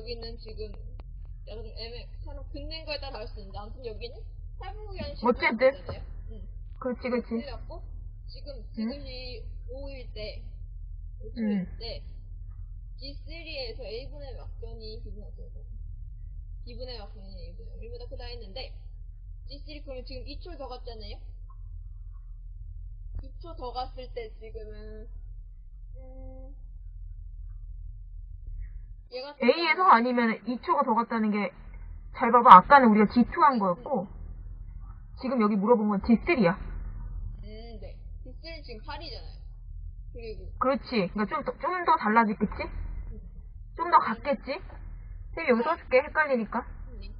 여기는 지금 약간 좀 애매 사람 긋는 거에 따라 다를 수 있는데 아무튼 여기는 8분 현실 어쨌든. 응. 그렇지, 그렇지. 그래갖고 지금 지금이 5일 때 응. 5초일 때 G3에서 A분의 막변이 B분의 B분의 막변이 A분의 1보다 크다 했는데 G3 그러면 지금 2초 더 갔잖아요 2초 더 갔을 때 지금은 음 A에서 아니면 2초가 더 갔다는 게, 잘 봐봐. 아까는 우리가 G2 한 거였고, 지금 여기 물어본 건 G3야. 음, 네. G3는 지금 8이잖아요. 그리고 그렇지. 그러니까 좀, 더- 좀 더 달라지겠지? 좀더 같겠지? 쌤 여기 써줄게. 헷갈리니까. 네.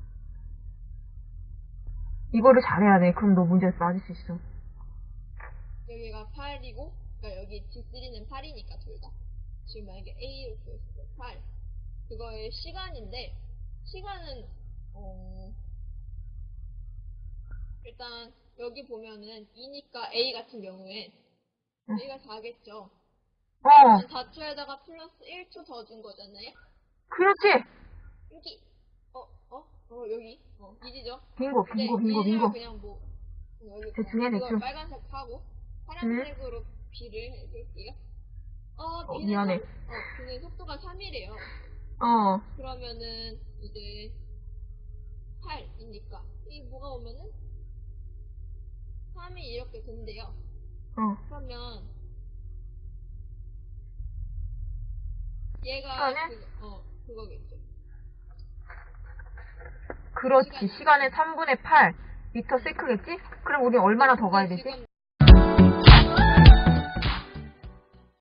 이거를 잘해야 돼. 그럼 너 문제에서 맞을 수 있어. 여기가 8이고, 그러니까 여기 G3는 8이니까 둘 다. 지금 만약에 A로 구했을 때 8. 그거의 시간인데, 시간은, 어, 일단, 여기 보면은 2니까 A 같은 경우에, 응. A가 4겠죠. 어, 4초에다가 플러스 1초 더 준 거잖아요? 그렇지. 여기, 어, 어, 어, 여기, 어, 이지죠? 빙고, 네, 빙고, 빙고, 빙고. 그냥 뭐 여기 대충 해, 이걸 대충. 빨간색 하고 파란색으로 B를 해줄게요. 어, 어, 미안해. 속- 어, B는 속도가 3이래요. 어, 그러면은 이제 8이니까 이 뭐가 오면은 3이 이렇게 된대요. 어. 그러면 얘가? 그, 어 그거겠죠. 그렇지. 시간의 3분의 8. 미터 세크겠지? 그럼 우리 얼마나 더 가야 되지? 지금